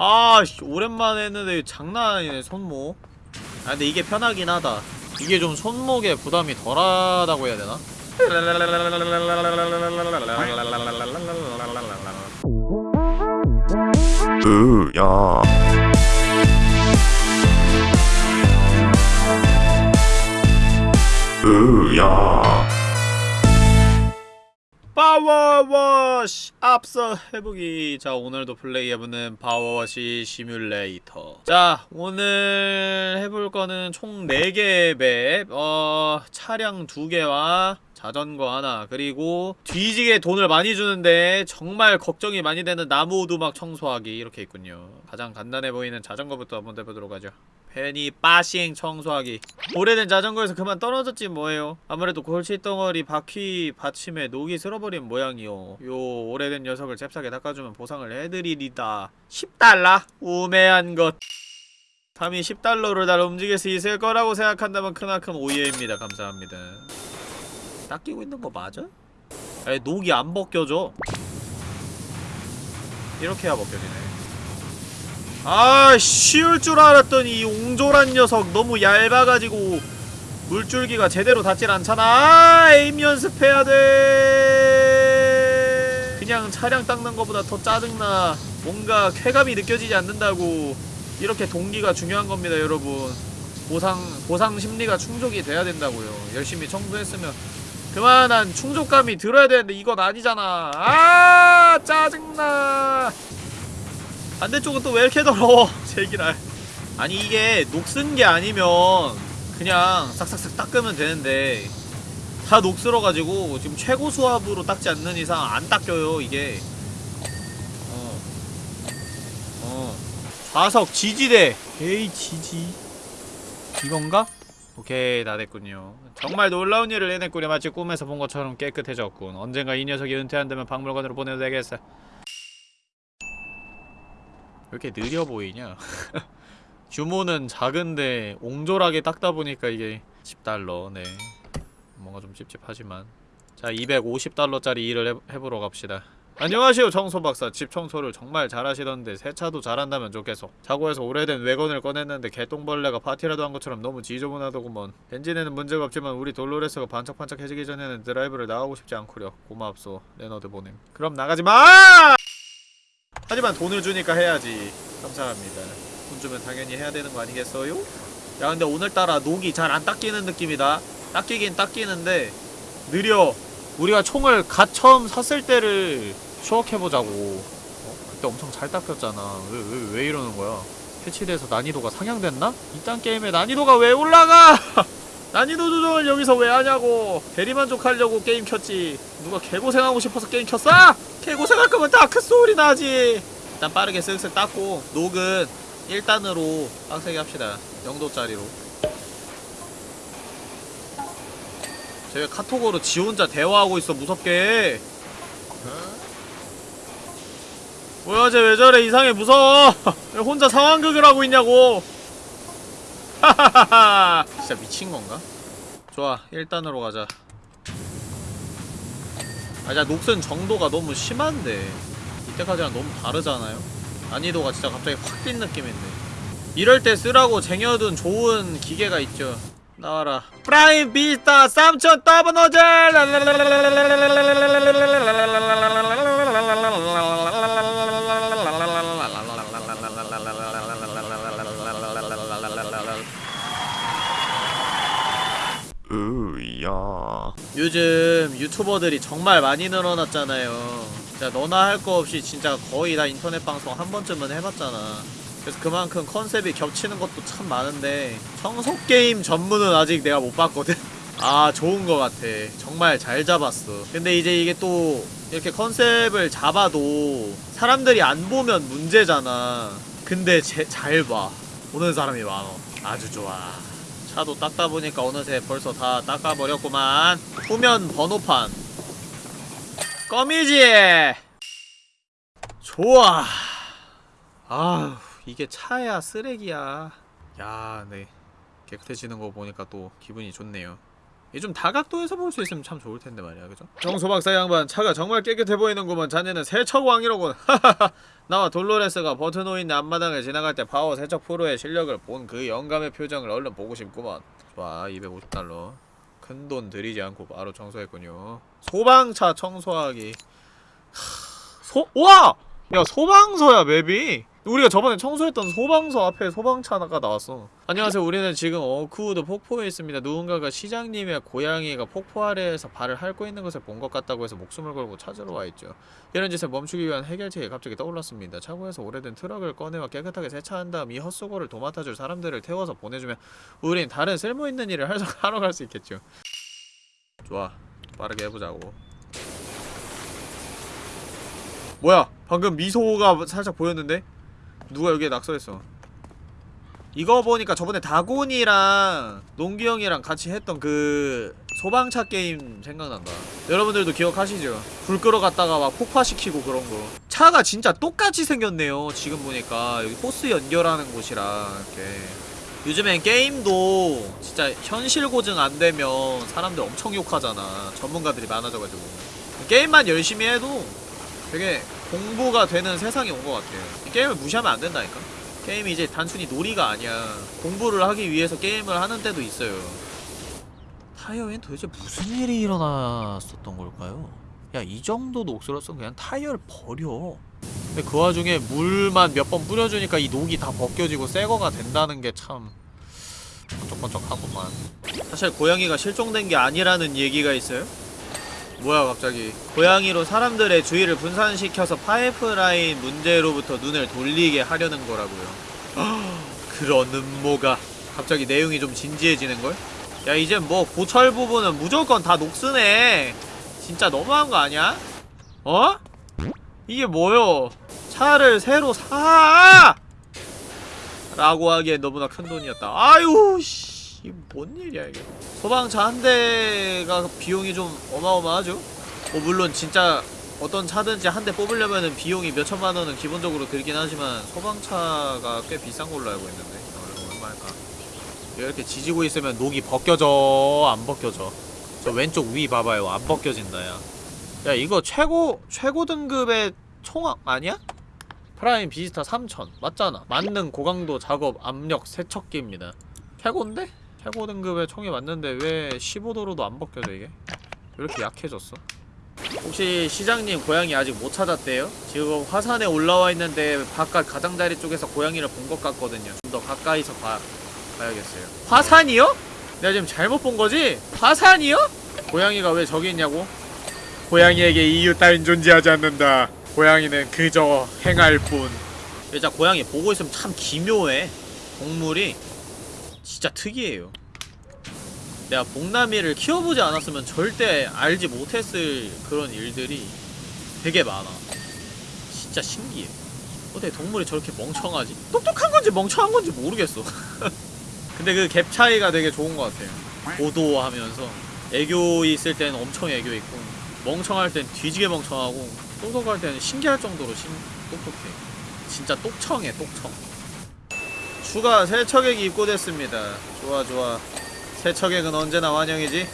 아, 씨, 오랜만에 했는데 장난 아니네, 손목. 아, 근데 이게 편하긴 하다. 이게 좀 손목에 부담이 덜하다고 해야 되나? 으야 으야 파워워시 앞서 해보기 자 오늘도 플레이해보는 파워워시 시뮬레이터. 자 오늘 해볼 거는 총 4개의 맵. 어... 차량 2개와 자전거 하나 그리고 뒤지게 돈을 많이 주는데 정말 걱정이 많이 되는 나무 오두막 청소하기 이렇게 있군요. 가장 간단해 보이는 자전거부터 한번 해보도록 하죠. 괜히 빠싱 청소하기. 오래된 자전거에서 그만 떨어졌지 뭐예요? 아무래도 골칫덩어리 바퀴 받침에 녹이 쓸어버린 모양이요. 요 오래된 녀석을 잽싸게 닦아주면 보상을 해드리리다. 10달러? 우매한 것. 감히 10달러로 날 움직일 수 있을 거라고 생각한다면 크나큰 오해입니다. 감사합니다 닦이고 있는 거 맞아? 아니 녹이 안 벗겨져. 이렇게 해야 벗겨지네. 아 쉬울 줄 알았더니 이 옹졸한 녀석 너무 얇아가지고 물줄기가 제대로 닿질 않잖아 아. 에임 연습해야 돼. 그냥 차량 닦는 것보다 더 짜증나. 뭔가 쾌감이 느껴지지 않는다고. 이렇게 동기가 중요한 겁니다 여러분. 보상 보상 심리가 충족이 돼야 된다고요. 열심히 청소했으면 그만한 충족감이 들어야 되는데 이건 아니잖아. 아 짜증나. 반대쪽은 또 왜 이렇게 더러워? 제기랄 아니 이게 녹슨 게 아니면 그냥 싹싹싹 닦으면 되는데 다 녹슬어가지고 지금 최고 수압으로 닦지 않는 이상 안 닦여요 이게. 어. 어. 좌석 지지대. 에이 지지. 이건가? 오케이 다 됐군요. 정말 놀라운 일을 해냈구려 마치 꿈에서 본 것처럼 깨끗해졌군. 언젠가 이 녀석이 은퇴한다면 박물관으로 보내도 되겠어. 왜 이렇게 느려 보이냐? 규모는 작은데 옹졸하게 닦다 보니까 이게 10달러. 네. 뭔가 좀 찝찝하지만. 자 250달러짜리 일을 해, 해보러 갑시다 안녕하세요 청소박사. 집 청소를 정말 잘하시던데 세차도 잘한다면 좋겠어 차고에서 오래된 왜건을 꺼냈는데 개똥벌레가 파티라도 한 것처럼 너무 지저분하더구먼. 엔진에는 문제가 없지만 우리 돌로레스가 반짝반짝해지기 전에는 드라이브를 나가고 싶지 않구려. 고맙소 레너드 보냄. 그럼 나가지마! 하지만 돈을 주니까 해야지. 감사합니다. 돈 주면 당연히 해야 되는 거 아니겠어요? 야 근데 오늘따라 녹이 잘 안 닦이는 느낌이다. 닦이긴 닦이는데 느려. 우리가 총을 갓 처음 샀을 때를 추억해보자고. 어? 그때 엄청 잘 닦였잖아. 왜, 왜, 왜 이러는 거야? 패치돼서 난이도가 상향됐나? 이딴 게임의 난이도가 왜 올라가! 난이도 조정을 여기서 왜 하냐고. 대리만족하려고 게임 켰지. 누가 개고생하고 싶어서 게임 켰어? 개고생할 거면 다크소울이 나지. 일단 빠르게 쓱쓱 닦고 녹은 1단으로 빡세게 합시다. 0도짜리로. 쟤왜 카톡으로 지 혼자 대화하고 있어 무섭게 뭐야 쟤 왜 저래? 이상해 무서워. 왜 혼자 상황극을 하고 있냐고. 하하하하 진짜 미친건가? 좋아 1단으로 가자. 아 진짜 녹슨 정도가 너무 심한데. 이때까지랑 너무 다르잖아요? 난이도가 진짜 갑자기 확 뛴 느낌인데. 이럴 때 쓰라고 쟁여둔 좋은 기계가 있죠. 나와라. 프라임 비스타 3000 더블 노즐 요즘 유튜버들이 정말 많이 늘어났잖아요. 진짜 너나 할 거 없이 진짜 거의 다 인터넷 방송 한 번쯤은 해봤잖아. 그래서 그만큼 컨셉이 겹치는 것도 참 많은데 청소게임 전문은 아직 내가 못 봤거든. 아 좋은 거 같아. 정말 잘 잡았어. 근데 이제 이게 또 이렇게 컨셉을 잡아도 사람들이 안 보면 문제잖아. 근데 잘봐. 보는 사람이 많어. 아주 좋아 차도 닦다 보니까 어느새 벌써 다 닦아버렸구만. 후면 번호판. 껌이지 좋아. 아휴 이게 차야 쓰레기야. 야 네. 깨끗해지는 거 보니까 또 기분이 좋네요 이좀 다각도에서 볼 수 있으면 참 좋을 텐데 말이야. 그죠? 청소 박사 양반 차가 정말 깨끗해 보이는구먼 자네는 세척왕이로군. 나와 돌로레스가 버튼호인 앞마당을 지나갈 때 파워 세척 프로의 실력을 본 그 영감의 표정을 얼른 보고 싶구먼 좋아 250달러. 큰 돈 들이지 않고 바로 청소했군요. 소방차 청소하기. 하, 소.. 와! 야 소방서야 맵이 우리가 저번에 청소했던 소방서 앞에 소방차가 나왔어. 안녕하세요. 우리는 지금 어크우드 폭포에 있습니다. 누군가가 시장님의 고양이가 폭포 아래에서 발을 핥고 있는 것을 본 것 같다고 해서 목숨을 걸고 찾으러 와있죠. 이런 짓을 멈추기 위한 해결책이 갑자기 떠올랐습니다. 차고에서 오래된 트럭을 꺼내와 깨끗하게 세차한 다음 이 헛수고를 도맡아줄 사람들을 태워서 보내주면 우린 다른 쓸모있는 일을 할- 하러 갈 수 있겠죠. 좋아. 빠르게 해보자고. 뭐야? 방금 미소가 살짝 보였는데? 누가 여기에 낙서했어? 이거 보니까 저번에 다곤이랑 농기 형이랑 같이 했던 그 소방차 게임 생각난다. 여러분들도 기억하시죠? 불 끌어갔다가 막 폭파시키고 그런 거. 차가 진짜 똑같이 생겼네요 지금 보니까. 여기 호스 연결하는 곳이랑 이렇게. 요즘엔 게임도 진짜 현실 고증 안 되면 사람들 엄청 욕하잖아. 전문가들이 많아져가지고. 게임만 열심히 해도 되게 공부가 되는 세상이 온 것 같아요. 이 게임을 무시하면 안 된다니까. 게임이 이제 단순히 놀이가 아니야. 공부를 하기 위해서 게임을 하는 때도 있어요. 타이어엔 도대체 무슨 일이 일어났었던 걸까요? 야, 이 정도 녹슬었으면 그냥 타이어를 버려. 근데 그 와중에 물만 몇 번 뿌려주니까 이 녹이 다 벗겨지고 새거가 된다는 게 참 번쩍번쩍하구만. 사실 고양이가 실종된 게 아니라는 얘기가 있어요? 뭐야 갑자기 고양이로 사람들의 주의를 분산시켜서 파이프라인 문제로부터 눈을 돌리게 하려는 거라고요 그런 음모가 갑자기 내용이 좀 진지해지는걸? 야 이제 뭐 고철 부분은 무조건 다 녹스네 진짜 너무한 거 아니야? 어? 이게 뭐요 차를 새로 사! 라고 하기엔 너무나 큰 돈이었다 아유 씨 이게 뭔 일이야 이게 소방차 한 대가 비용이 좀 어마어마하죠? 뭐 물론 진짜 어떤 차든지 한 대 뽑으려면은 비용이 몇 천만 원은 기본적으로 들긴 하지만 소방차가 꽤 비싼 걸로 알고 있는데 얼마일까? 이렇게 지지고 있으면 녹이 벗겨져 안 벗겨져 저 왼쪽 위 봐봐요 안 벗겨진다 야. 야 이거 최고 최고 등급의 총악 아니야? 프라임 비스타 3000 맞잖아 만능 고강도 작업 압력 세척기입니다 최고인데? 최고 등급의 총이 맞는데 왜 15도로도 안 벗겨져 이게? 왜 이렇게 약해졌어? 혹시 시장님 고양이 아직 못 찾았대요? 지금 화산에 올라와 있는데 바깥 가장자리 쪽에서 고양이를 본 것 같거든요 좀 더 가까이서 봐, 봐야겠어요 화산이요? 내가 지금 잘못 본 거지? 화산이요? 고양이가 왜 저기 있냐고? 고양이에게 이유 따윈 존재하지 않는다 고양이는 그저 행할 뿐 진짜 고양이 보고 있으면 참 기묘해 동물이 진짜 특이해요. 내가 복나미를 키워보지 않았으면 절대 알지 못했을 그런 일들이 되게 많아. 진짜 신기해. 어떻게 동물이 저렇게 멍청하지? 똑똑한 건지 멍청한 건지 모르겠어. 근데 그 갭 차이가 되게 좋은 것 같아요. 고도하면서 애교 있을 때는 엄청 애교 있고 멍청할 땐 뒤지게 멍청하고 똑똑할 때는 신기할 정도로 신, 똑똑해. 진짜 똑청해 똑청. 추가 세척액이 입고됐습니다. 좋아 좋아. 세척액은 언제나 환영이지.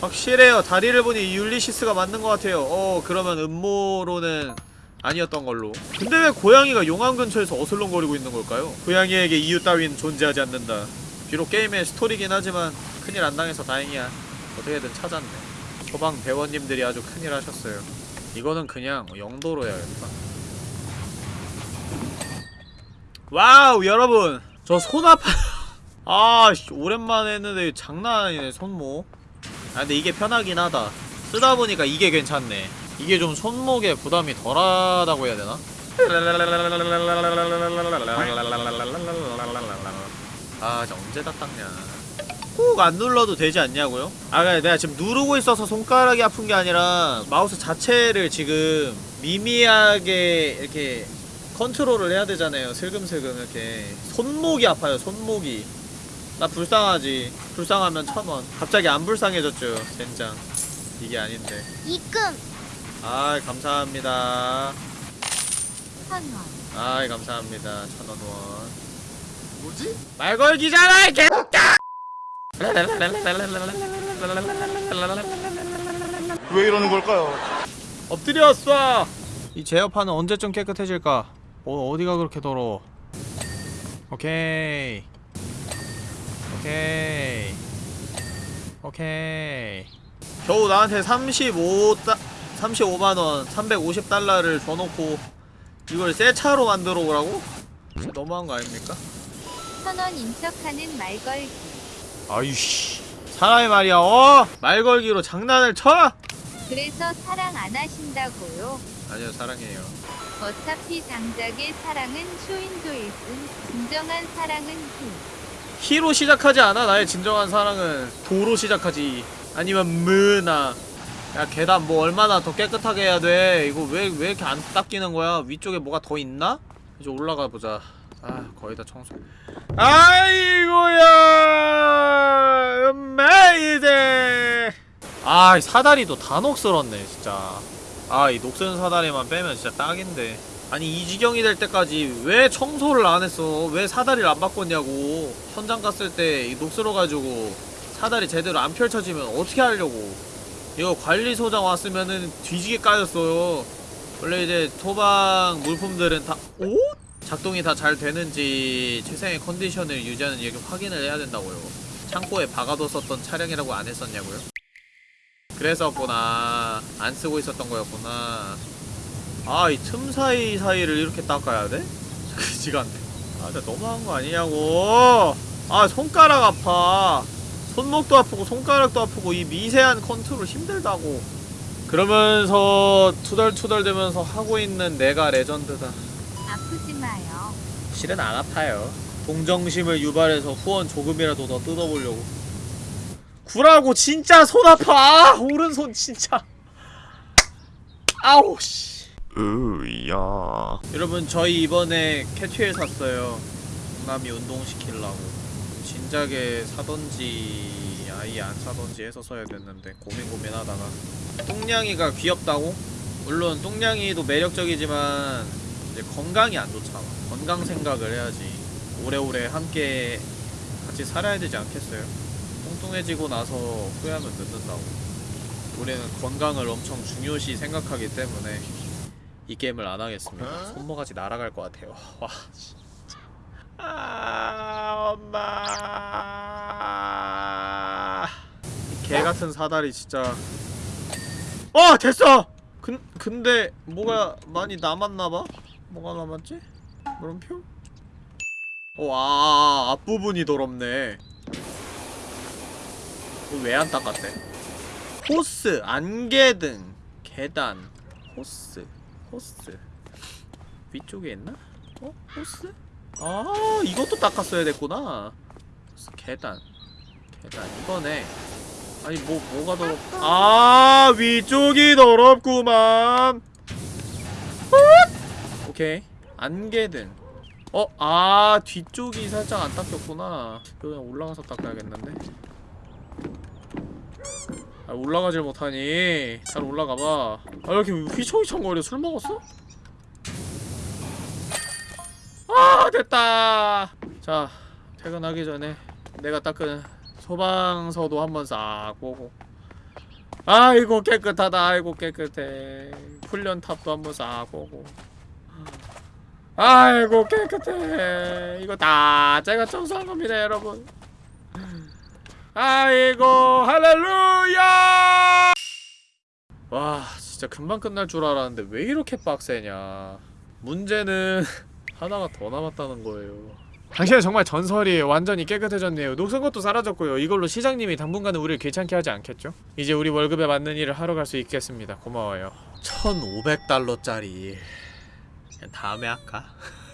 확실해요. 다리를 보니 율리시스가 맞는 것 같아요. 어 그러면 음모로는 아니었던 걸로. 근데 왜 고양이가 용암 근처에서 어슬렁거리고 있는 걸까요? 고양이에게 이유 따윈 존재하지 않는다. 비록 게임의 스토리긴 하지만 큰일 안 당해서 다행이야. 어떻게든 찾았네. 소방 대원님들이 아주 큰일 하셨어요. 이거는 그냥 영도로 해야겠다. 와우 여러분 저 손 아파 아 씨, 오랜만에 했는데 장난 아니네 손목 아 근데 이게 편하긴 하다 쓰다 보니까 이게 괜찮네 이게 좀 손목에 부담이 덜하다고 해야 되나? 아 진짜 언제 다 닦냐 꾹안 눌러도 되지 않냐고요? 아 내가 지금 누르고 있어서 손가락이 아픈 게 아니라 마우스 자체를 지금 미미하게 이렇게 컨트롤을 해야 되잖아요. 슬금슬금 이렇게. 손목이 아파요 손목이. 나 불쌍하지. 불쌍하면 천원 갑자기 안 불쌍해졌죠 젠장. 이게 아닌데. 입금! 아 감사합니다. 천원. 아 감사합니다. 천원 원. 뭐지? 말 걸기잖아 이 개새끼야! 왜 이러는 걸까요? 엎드려 쏴! 이 제어판은 언제쯤 깨끗해질까? 어, 어디가 그렇게 더러워? 오케이. 오케이. 오케이. 겨우 나한테 35, 35만원, 350달러를 줘놓고 이걸 새 차로 만들어 오라고? 너무한 거 아닙니까? 선원 인척하는 말걸기. 아이씨. 사람이 말이야, 어? 말 걸기로 장난을 쳐? 그래서 사랑 안 하신다고요. 아니요, 사랑해요. 어차피 장작의 사랑은 쇼인도일 뿐 진정한 사랑은 힘. 히로 시작하지 않아? 나의 진정한 사랑은 도로 시작하지. 아니면 무나. 야 계단 뭐 얼마나 더 깨끗하게 해야 돼? 이거 왜 왜 이렇게 안 닦이는 거야? 위쪽에 뭐가 더 있나? 이제 올라가 보자. 아 거의 다 청소. 아이고야! 메이데 아이 사다리도 다 녹슬었네 진짜 아 이 녹슨 사다리만 빼면 진짜 딱인데 아니 이 지경이 될 때까지 왜 청소를 안 했어? 왜 사다리를 안 바꿨냐고 현장 갔을 때 이 녹슬어가지고 사다리 제대로 안 펼쳐지면 어떻게 하려고 이거 관리소장 왔으면은 뒤지게 까였어요 원래 이제 토방 물품들은 다 오? 작동이 다 잘 되는지 최상의 컨디션을 유지하는 이렇게 확인을 해야 된다고요 창고에 박아뒀었던 차량이라고 안 했었냐고요? 그래서구나. 안 쓰고 있었던 거였구나. 아 이 틈 사이 사이를 이렇게 닦아야 돼? 그지간데 아 진짜 너무한 거 아니냐고. 아 손가락 아파. 손목도 아프고 손가락도 아프고 이 미세한 컨트롤 힘들다고. 그러면서 투덜투덜대면서 하고 있는 내가 레전드다. 아프지 마요. 실은 안 아파요. 동정심을 유발해서 후원 조금이라도 더 뜯어보려고 구라고 진짜 손 아파. 아, 오른손 진짜. 아우 씨. 으야. 여러분 저희 이번에 캣휠 샀어요. 동남이 운동시키려고. 진작에 사던지 아예 안 사던지 해서 써야 됐는데 고민 고민하다가. 똥냥이가 귀엽다고? 물론 똥냥이도 매력적이지만 이제 건강이 안 좋잖아. 건강 생각을 해야지. 오래오래 함께 같이 살아야 되지 않겠어요? 뚱뚱해지고 나서 후회하면 늦는다고 우리는 건강을 엄청 중요시 생각하기 때문에 이 게임을 안 하겠습니다. 손모가지 날아갈 것 같아요. 와 진짜. 아 엄마. 개 같은 사다리 진짜. 어 됐어. 근 근데 뭐가 많이 남았나봐. 뭐가 남았지? 물음표? 와 앞부분이 더럽네. 왜 안 닦았대? 호스, 안개 등, 계단, 호스. 호스 위쪽에 있나? 어? 호스? 아 이것도 닦았어야 됐구나 호스, 계단 계단 이거네 아니 뭐 뭐가 더럽 아 위쪽이 더럽구만 훗! 오케이 안개 등 어? 아 뒤쪽이 살짝 안 닦였구나 그냥 올라가서 닦아야겠는데 아 올라가질 못하니. 잘 올라가봐. 아 이렇게 휘청휘청거려? 술 먹었어? 아 됐다. 자 퇴근하기 전에 내가 닦은 소방서도 한번 싹 보고. 아이고 깨끗하다. 아이고 깨끗해. 훈련탑도 한번 싹 보고. 아이고 깨끗해. 이거 다 제가 청소한 겁니다 여러분 아이고 할렐루야! 와 진짜 금방 끝날 줄 알았는데 왜 이렇게 빡세냐? 문제는 하나가 더 남았다는 거예요. 당신은 정말 전설이에요 완전히 깨끗해졌네요. 녹슨 것도 사라졌고요. 이걸로 시장님이 당분간은 우리를 귀찮게 하지 않겠죠? 이제 우리 월급에 맞는 일을 하러 갈 수 있겠습니다. 고마워요. 1500달러짜리. 다음에 할까?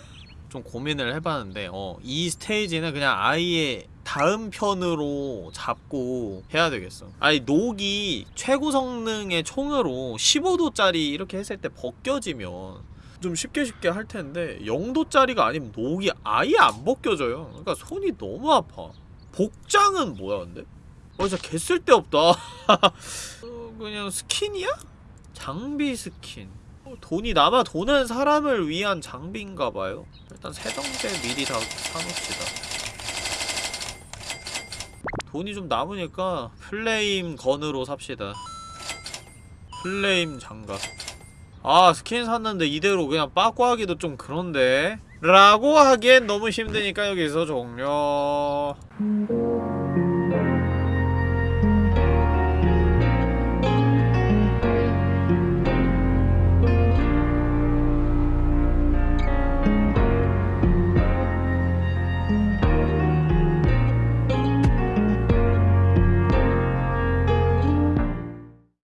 좀 고민을 해봤는데 어, 이 스테이지는 그냥 아예 다음 편으로 잡고 해야 되겠어. 아니 녹이 최고 성능의 총으로 15도짜리 이렇게 했을 때 벗겨지면 좀 쉽게 쉽게 할 텐데 0도짜리가 아니면 녹이 아예 안 벗겨져요. 그러니까 손이 너무 아파. 복장은 뭐야 근데? 어 진짜 개 쓸데없다. 어, 그냥 스킨이야? 장비 스킨. 어, 돈이 남아 도는 사람을 위한 장비인가봐요. 일단 세정제 미리 다 사놓읍시다 돈이 좀 남으니까 flame gun으로 삽시다. flame 장갑. 아 스킨 샀는데 이대로 그냥 빠꾸 하기도 좀 그런데? 라고 하기엔 너무 힘드니까 여기서 종료